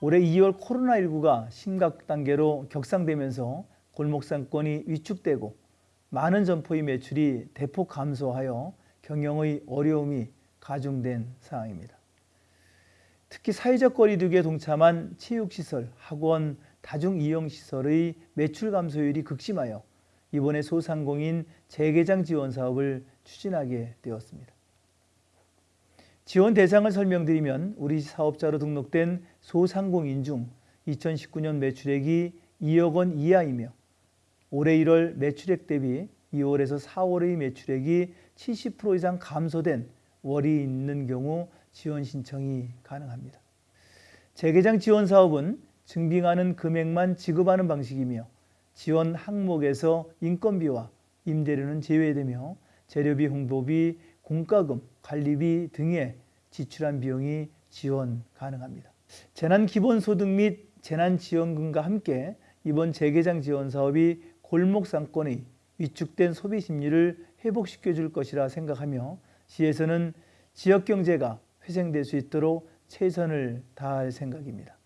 올해 2월 코로나19가 심각 단계로 격상되면서 골목 상권이 위축되고 많은 점포의 매출이 대폭 감소하여 경영의 어려움이 가중된 상황입니다. 특히 사회적 거리두기에 동참한 체육시설, 학원, 다중이용시설의 매출 감소율이 극심하여 이번에 소상공인 재개장 지원 사업을 추진하게 되었습니다. 지원 대상을 설명드리면 우리 사업자로 등록된 소상공인 중 2019년 매출액이 2억 원 이하이며 올해 1월 매출액 대비 2월에서 4월의 매출액이 70% 이상 감소된 월이 있는 경우 지원 신청이 가능합니다. 재개장 지원 사업은 증빙하는 금액만 지급하는 방식이며 지원 항목에서 인건비와 임대료는 제외되며 재료비, 홍보비, 공과금, 관리비 등에 지출한 비용이 지원 가능합니다. 재난기본소득 및 재난지원금과 함께 이번 재개장 지원 사업이 골목 상권의 위축된 소비 심리를 회복시켜 줄 것이라 생각하며 시에서는 지역 경제가 회생될 수 있도록 최선을 다할 생각입니다.